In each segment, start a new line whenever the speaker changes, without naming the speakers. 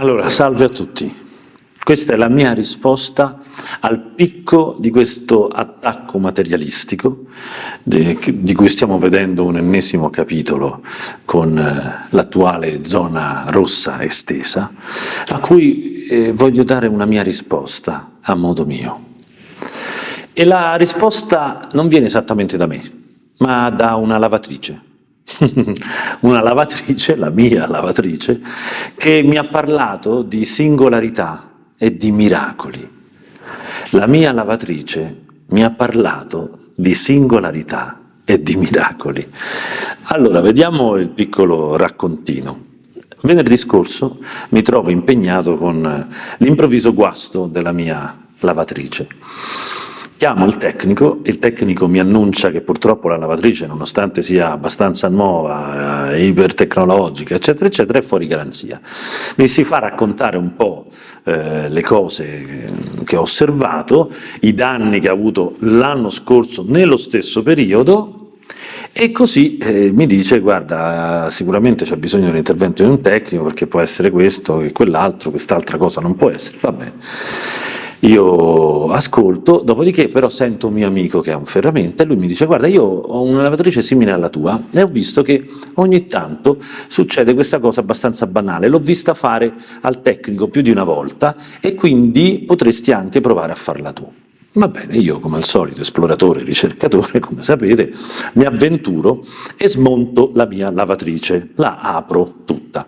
Allora, salve a tutti. Questa è la mia risposta al picco di questo attacco materialistico di cui stiamo vedendo un ennesimo capitolo con eh, l'attuale zona rossa estesa, a cui eh, voglio dare una mia risposta a modo mio. E la risposta non viene esattamente da me, ma da una lavatrice una lavatrice, la mia lavatrice, che mi ha parlato di singolarità e di miracoli. La mia lavatrice mi ha parlato di singolarità e di miracoli. Allora, vediamo il piccolo raccontino. Venerdì scorso mi trovo impegnato con l'improvviso guasto della mia lavatrice. Chiamo il tecnico, il tecnico mi annuncia che purtroppo la lavatrice, nonostante sia abbastanza nuova, eh, ipertecnologica, eccetera, eccetera, è fuori garanzia. Mi si fa raccontare un po' eh, le cose che ho osservato, i danni che ha avuto l'anno scorso nello stesso periodo, e così eh, mi dice, guarda, sicuramente c'è bisogno di un intervento di un tecnico, perché può essere questo e quell'altro, quest'altra cosa non può essere, va bene. Io ascolto, dopodiché però sento un mio amico che ha un ferramenta e lui mi dice guarda io ho una lavatrice simile alla tua e ho visto che ogni tanto succede questa cosa abbastanza banale, l'ho vista fare al tecnico più di una volta e quindi potresti anche provare a farla tu. Va bene, io come al solito esploratore, ricercatore, come sapete, mi avventuro e smonto la mia lavatrice, la apro tutta.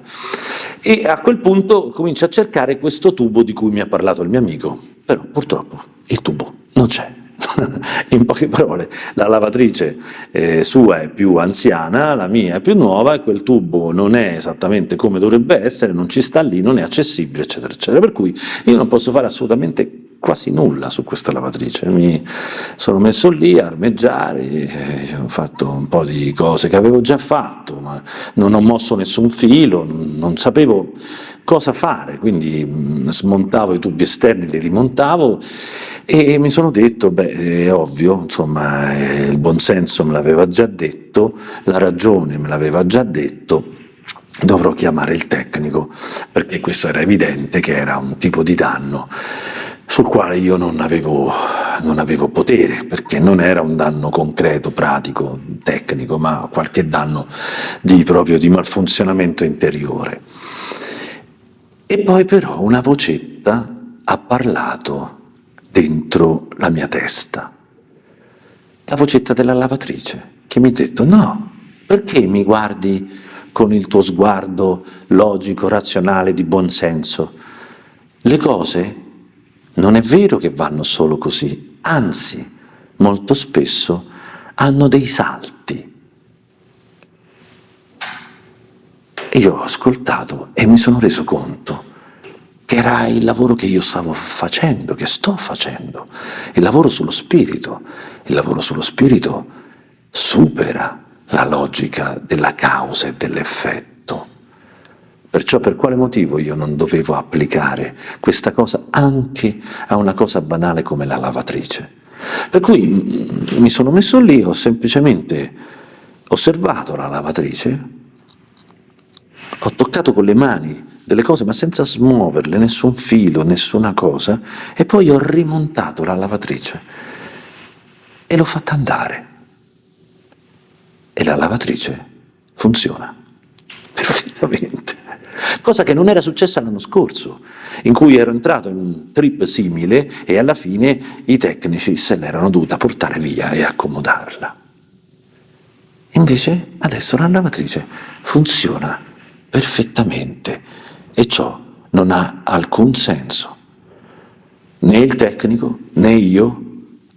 E a quel punto comincio a cercare questo tubo di cui mi ha parlato il mio amico, però purtroppo il tubo non c'è. In poche parole, la lavatrice eh, sua è più anziana, la mia è più nuova e quel tubo non è esattamente come dovrebbe essere, non ci sta lì, non è accessibile, eccetera, eccetera. Per cui io non posso fare assolutamente quasi nulla su questa lavatrice, mi sono messo lì a armeggiare, ho fatto un po' di cose che avevo già fatto, ma non ho mosso nessun filo, non sapevo cosa fare, quindi mm, smontavo i tubi esterni, li rimontavo e mi sono detto, beh, è ovvio, insomma, il buonsenso me l'aveva già detto, la ragione me l'aveva già detto, dovrò chiamare il tecnico, perché questo era evidente che era un tipo di danno sul quale io non avevo, non avevo, potere, perché non era un danno concreto, pratico, tecnico, ma qualche danno di, proprio di malfunzionamento interiore. E poi però una vocetta ha parlato dentro la mia testa, la vocetta della lavatrice, che mi ha detto no, perché mi guardi con il tuo sguardo logico, razionale, di buonsenso? Le cose non è vero che vanno solo così, anzi, molto spesso hanno dei salti. Io ho ascoltato e mi sono reso conto che era il lavoro che io stavo facendo, che sto facendo, il lavoro sullo spirito. Il lavoro sullo spirito supera la logica della causa e dell'effetto. Perciò per quale motivo io non dovevo applicare questa cosa anche a una cosa banale come la lavatrice? Per cui mm, mi sono messo lì, ho semplicemente osservato la lavatrice, ho toccato con le mani delle cose ma senza smuoverle, nessun filo, nessuna cosa, e poi ho rimontato la lavatrice e l'ho fatta andare. E la lavatrice funziona perfettamente cosa che non era successa l'anno scorso, in cui ero entrato in un trip simile e alla fine i tecnici se l'erano dovuta portare via e accomodarla. Invece adesso la lavatrice funziona perfettamente e ciò non ha alcun senso. Né il tecnico né io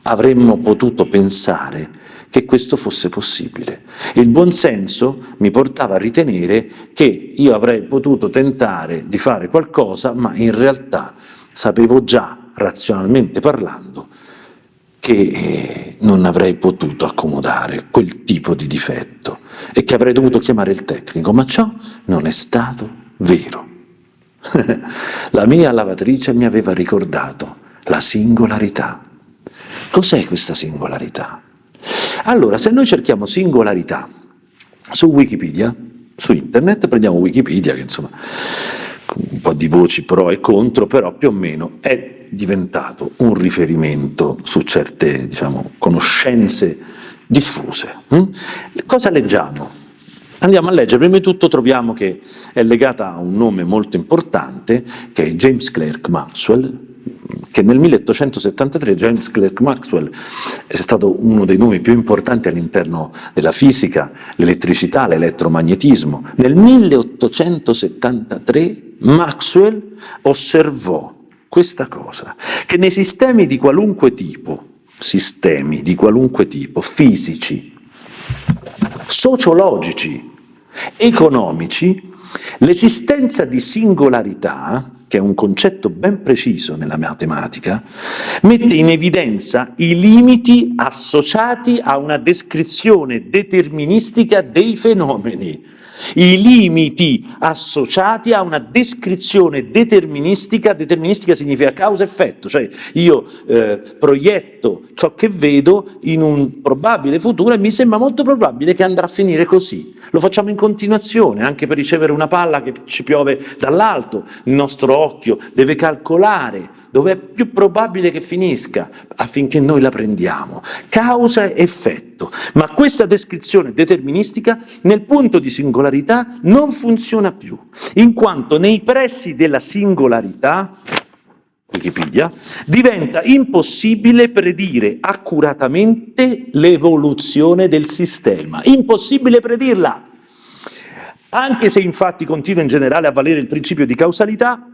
avremmo potuto pensare che questo fosse possibile. Il buonsenso mi portava a ritenere che io avrei potuto tentare di fare qualcosa, ma in realtà sapevo già, razionalmente parlando, che eh, non avrei potuto accomodare quel tipo di difetto e che avrei dovuto chiamare il tecnico, ma ciò non è stato vero. la mia lavatrice mi aveva ricordato la singolarità. Cos'è questa singolarità? Allora, se noi cerchiamo singolarità su Wikipedia, su internet, prendiamo Wikipedia, che insomma un po' di voci pro e contro, però più o meno è diventato un riferimento su certe diciamo, conoscenze diffuse. Hm? Cosa leggiamo? Andiamo a leggere, prima di tutto troviamo che è legata a un nome molto importante, che è James Clerk Maxwell, che nel 1873 James Clerk Maxwell è stato uno dei nomi più importanti all'interno della fisica, l'elettricità, l'elettromagnetismo. Nel 1873 Maxwell osservò questa cosa, che nei sistemi di qualunque tipo, sistemi di qualunque tipo, fisici, sociologici, economici, l'esistenza di singolarità che è un concetto ben preciso nella matematica, mette in evidenza i limiti associati a una descrizione deterministica dei fenomeni i limiti associati a una descrizione deterministica, deterministica significa causa-effetto, cioè io eh, proietto ciò che vedo in un probabile futuro e mi sembra molto probabile che andrà a finire così. Lo facciamo in continuazione, anche per ricevere una palla che ci piove dall'alto, il nostro occhio deve calcolare dove è più probabile che finisca affinché noi la prendiamo. Causa-effetto. Ma questa descrizione deterministica nel punto di singolarità non funziona più, in quanto nei pressi della singolarità Wikipedia, diventa impossibile predire accuratamente l'evoluzione del sistema. Impossibile predirla! Anche se infatti continua in generale a valere il principio di causalità,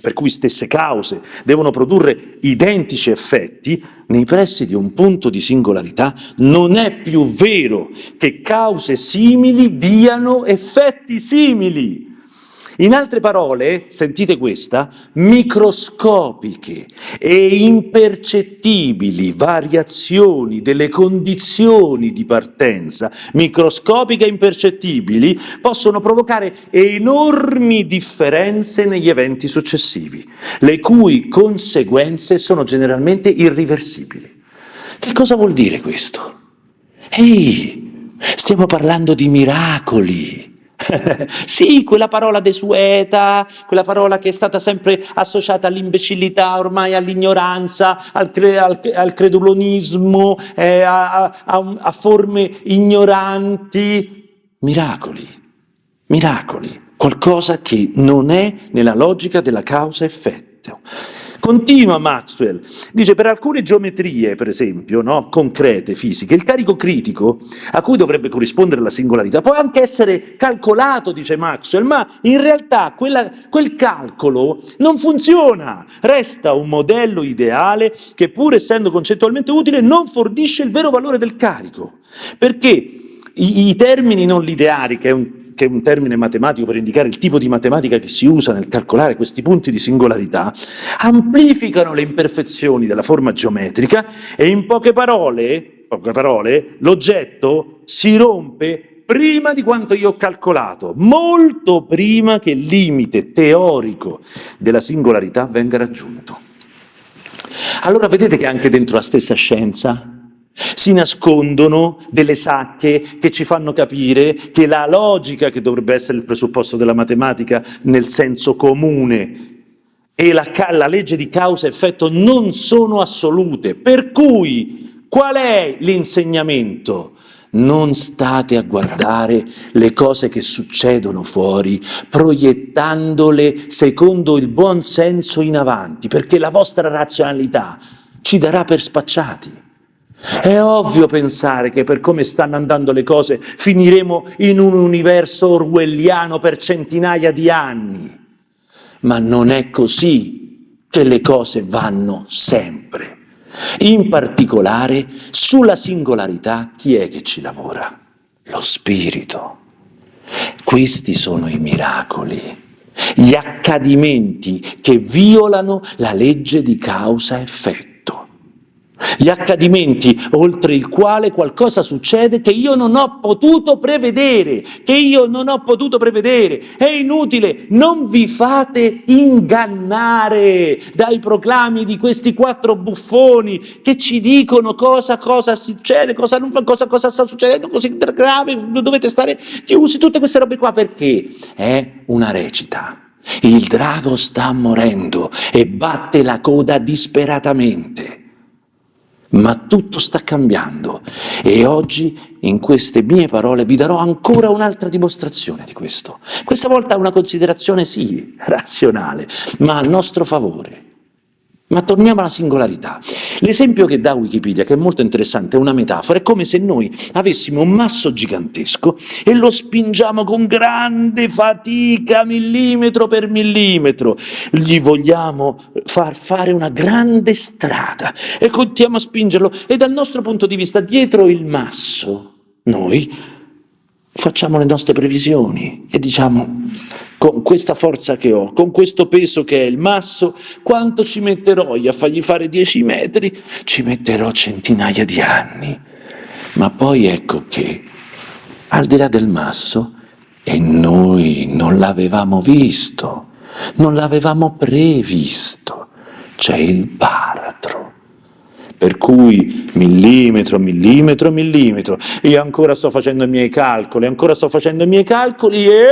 per cui stesse cause devono produrre identici effetti, nei pressi di un punto di singolarità non è più vero che cause simili diano effetti simili. In altre parole, sentite questa, microscopiche e impercettibili variazioni delle condizioni di partenza, microscopiche e impercettibili, possono provocare enormi differenze negli eventi successivi, le cui conseguenze sono generalmente irriversibili. Che cosa vuol dire questo? Ehi, stiamo parlando di miracoli, sì, quella parola desueta, quella parola che è stata sempre associata all'imbecillità, ormai all'ignoranza, al, cre al, al, credulonismo, eh, a, a, a forme ignoranti. Miracoli, miracoli, qualcosa che non è nella logica della causa-effetto. Continua Maxwell, dice per alcune geometrie, per esempio, no, concrete, fisiche, il carico critico a cui dovrebbe corrispondere la singolarità può anche essere calcolato, dice Maxwell, ma in realtà quella, quel calcolo non funziona, resta un modello ideale che pur essendo concettualmente utile non fornisce il vero valore del carico, perché i, i termini non lineari, che è un che è un termine matematico per indicare il tipo di matematica che si usa nel calcolare questi punti di singolarità, amplificano le imperfezioni della forma geometrica e in poche parole, poche parole l'oggetto si rompe prima di quanto io ho calcolato, molto prima che il limite teorico della singolarità venga raggiunto. Allora vedete che anche dentro la stessa scienza si nascondono delle sacche che ci fanno capire che la logica, che dovrebbe essere il presupposto della matematica nel senso comune, e la, la legge di causa-effetto non sono assolute. Per cui, qual è l'insegnamento? Non state a guardare le cose che succedono fuori, proiettandole secondo il buon senso in avanti, perché la vostra razionalità ci darà per spacciati. È ovvio pensare che per come stanno andando le cose finiremo in un universo orwelliano per centinaia di anni, ma non è così che le cose vanno sempre. In particolare sulla singolarità chi è che ci lavora? Lo spirito. Questi sono i miracoli, gli accadimenti che violano la legge di causa-effetto gli accadimenti oltre il quale qualcosa succede che io non ho potuto prevedere, che io non ho potuto prevedere. È inutile, non vi fate ingannare dai proclami di questi quattro buffoni che ci dicono cosa, cosa succede, cosa, non, cosa, cosa sta succedendo, così grave, dovete stare chiusi, tutte queste robe qua, perché è una recita.
Il drago sta morendo e batte la coda disperatamente. Ma tutto sta cambiando e oggi in queste mie parole vi darò ancora un'altra dimostrazione di questo. Questa volta una considerazione sì, razionale, ma a nostro favore. Ma torniamo alla singolarità. L'esempio che dà Wikipedia, che è molto interessante, è una metafora, è come se noi avessimo un masso gigantesco e lo spingiamo con grande fatica, millimetro per millimetro. Gli vogliamo far fare una grande strada e continuiamo a spingerlo e dal nostro punto di vista, dietro il masso, noi facciamo le nostre previsioni e diciamo con questa forza che ho, con questo peso che è il masso, quanto ci metterò io a fargli fare 10 metri? Ci metterò centinaia di anni. Ma poi ecco che, al di là del masso, e noi non l'avevamo visto, non l'avevamo previsto, c'è il baratro. Per cui millimetro, millimetro, millimetro, io ancora sto facendo i miei calcoli, ancora sto facendo i miei calcoli e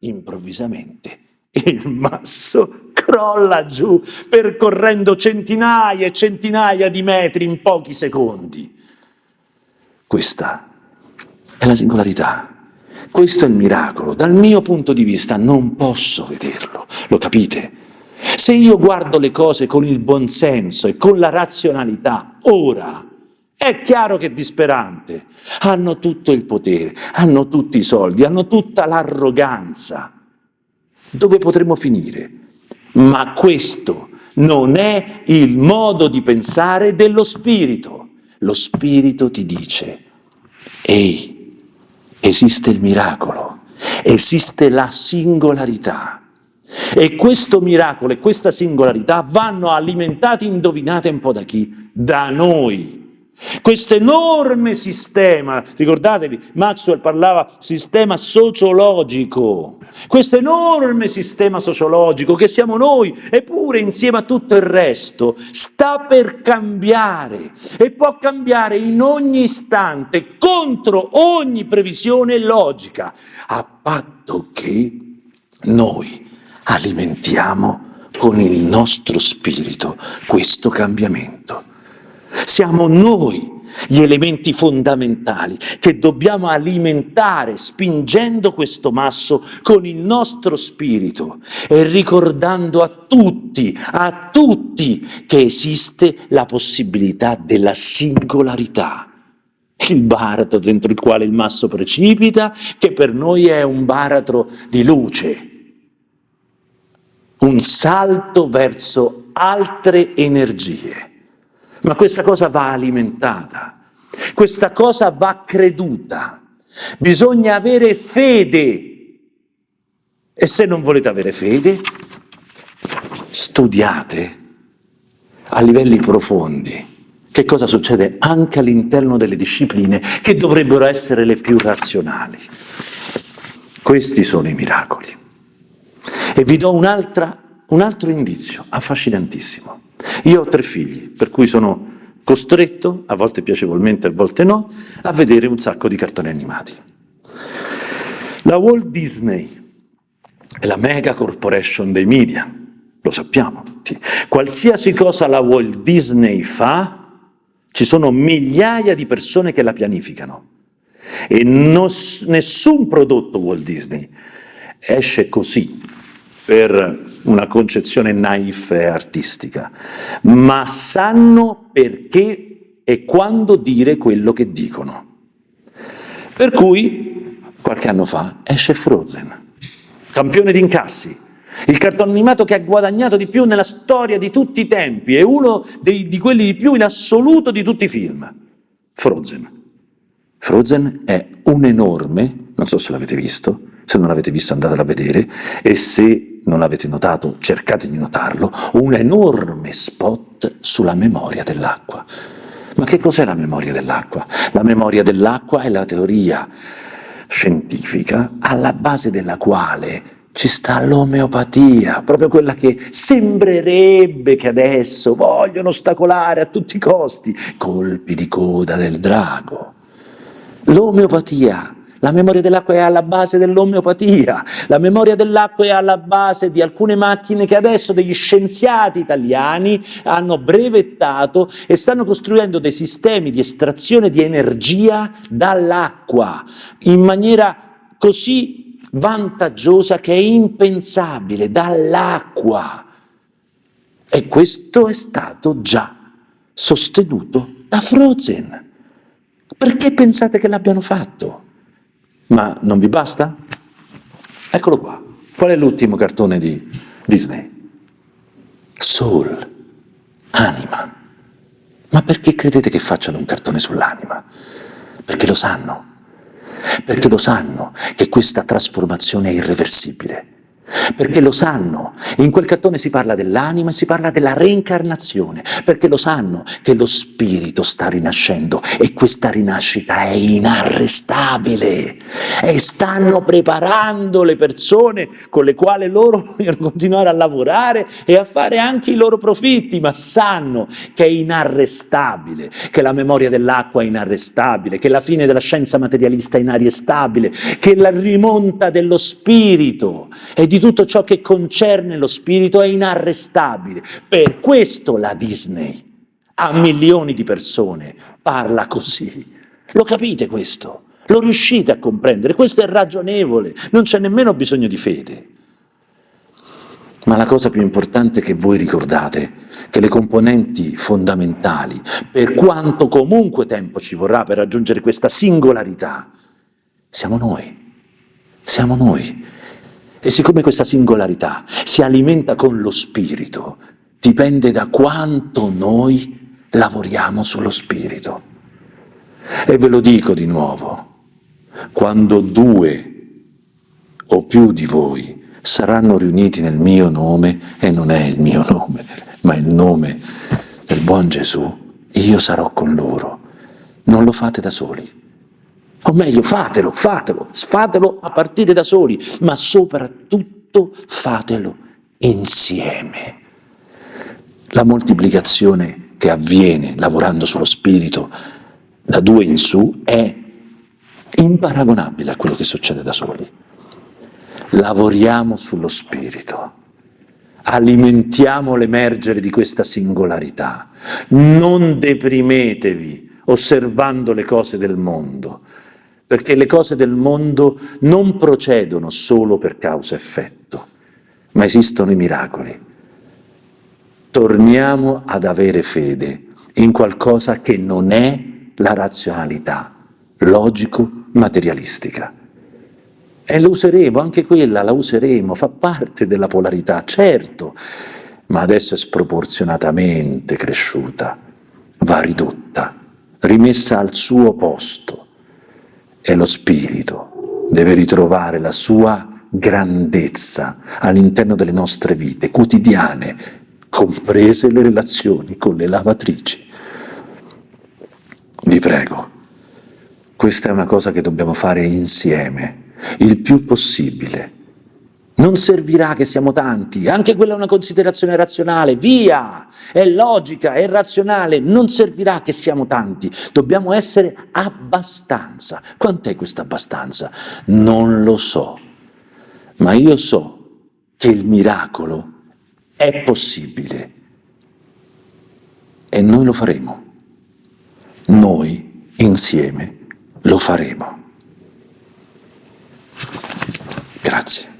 improvvisamente il masso crolla giù percorrendo centinaia e centinaia di metri in pochi secondi. Questa è la singolarità. Questo è il miracolo. Dal mio punto di vista non posso vederlo, lo capite? Se io guardo le cose con il buonsenso e con la razionalità, ora, è chiaro che è disperante. Hanno tutto il potere, hanno tutti i soldi, hanno tutta l'arroganza. Dove potremo finire? Ma questo non è il modo di pensare dello spirito. Lo spirito ti dice, ehi, esiste il miracolo, esiste la singolarità. E questo miracolo e questa singolarità vanno alimentati, indovinate un po' da chi? Da noi. Questo enorme sistema, ricordatevi, Maxwell parlava sistema sociologico, questo enorme sistema sociologico che siamo noi, eppure insieme a tutto il resto, sta per cambiare e può cambiare in ogni istante contro ogni previsione logica, a patto che noi alimentiamo con il nostro spirito questo cambiamento. Siamo noi gli elementi fondamentali che dobbiamo alimentare spingendo questo masso con il nostro spirito e ricordando a tutti, a tutti che esiste la possibilità della singolarità. Il baratro dentro il quale il masso precipita, che per noi è un baratro di luce, un salto verso altre energie. Ma questa cosa va alimentata, questa cosa va creduta. Bisogna avere fede. E se non volete avere fede, studiate a livelli profondi che cosa succede anche all'interno delle discipline che dovrebbero essere le più razionali. Questi sono i miracoli. E vi do un, altro indizio affascinantissimo. Io ho tre figli, per cui sono costretto, a volte piacevolmente, a volte no, a vedere un sacco di cartoni animati. La Walt Disney è la mega corporation dei media, lo sappiamo tutti. Qualsiasi cosa la Walt Disney fa, ci sono migliaia di persone che la pianificano. E non, nessun prodotto Walt Disney esce così, per una concezione naif e artistica, ma sanno perché e quando dire quello che dicono. Per cui, qualche anno fa, esce Frozen, campione di incassi, il cartone animato che ha guadagnato di più nella storia di tutti i tempi, è uno dei, di quelli di più in assoluto di tutti i film. Frozen. Frozen è un enorme, non so se l'avete visto, se non l'avete visto andatelo a vedere, e se non l'avete notato, cercate di notarlo, un enorme spot sulla memoria dell'acqua. Ma che cos'è la memoria dell'acqua? La memoria dell'acqua è la teoria scientifica alla base della quale ci sta l'omeopatia, proprio quella che sembrerebbe che adesso vogliono ostacolare a tutti i costi, colpi di coda del drago. L'omeopatia La memoria dell'acqua è alla base dell'omeopatia, la memoria dell'acqua è alla base di alcune macchine che adesso degli scienziati italiani hanno brevettato e stanno costruendo dei sistemi di estrazione di energia dall'acqua in maniera così vantaggiosa che è impensabile, dall'acqua. E questo è stato già sostenuto da Frozen. Perché pensate che l'abbiano fatto? Ma non vi basta? Eccolo qua. Qual è l'ultimo cartone di Disney? Soul, anima. Ma perché credete che facciano un cartone sull'anima? Perché lo sanno. Perché lo sanno che questa trasformazione è irreversibile perché lo sanno, in quel cartone si parla dell'anima e si parla della reincarnazione, perché lo sanno che lo spirito sta rinascendo e questa rinascita è inarrestabile. E stanno preparando le persone con le quali loro vogliono continuare a lavorare e a fare anche i loro profitti, ma sanno che è inarrestabile, che la memoria dell'acqua è inarrestabile, che la fine della scienza materialista è inarrestabile, che la rimonta dello spirito. È di tutto ciò che concerne lo spirito è inarrestabile. Per questo la Disney a milioni di persone parla così. Lo capite questo? Lo riuscite a comprendere? Questo è ragionevole, non c'è nemmeno bisogno di fede. Ma la cosa più importante è che voi ricordate che le componenti fondamentali, per quanto comunque tempo ci vorrà per raggiungere questa singolarità, siamo noi. Siamo noi. E siccome questa singolarità si alimenta con lo spirito, dipende da quanto noi lavoriamo sullo spirito. E ve lo dico di nuovo, quando due o più di voi saranno riuniti nel mio nome, e non è il mio nome, ma il nome del buon Gesù, io sarò con loro. Non lo fate da soli. O meglio, fatelo, fatelo, fatelo a partire da soli, ma soprattutto fatelo insieme. La moltiplicazione che avviene lavorando sullo spirito da due in su è imparagonabile a quello che succede da soli. Lavoriamo sullo spirito, alimentiamo l'emergere di questa singolarità, non deprimetevi osservando le cose del mondo, perché le cose del mondo non procedono solo per causa-effetto, ma esistono i miracoli. Torniamo ad avere fede in qualcosa che non è la razionalità logico-materialistica. E lo useremo, anche quella la useremo, fa parte della polarità, certo, ma adesso è sproporzionatamente cresciuta, va ridotta, rimessa al suo posto e lo spirito deve ritrovare la sua grandezza all'interno delle nostre vite quotidiane, comprese le relazioni con le lavatrici. Vi prego, questa è una cosa che dobbiamo fare insieme, il più possibile, non servirà che siamo tanti, anche quella è una considerazione razionale, via, è logica, è razionale, non servirà che siamo tanti, dobbiamo essere abbastanza. Quant'è questa abbastanza? Non lo so, ma io so che il miracolo è possibile e noi lo faremo, noi insieme lo faremo. Grazie.